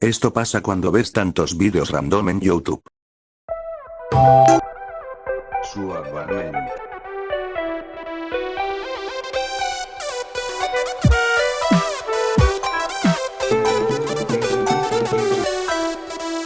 Esto pasa cuando ves tantos vídeos random en YouTube. Suavemente.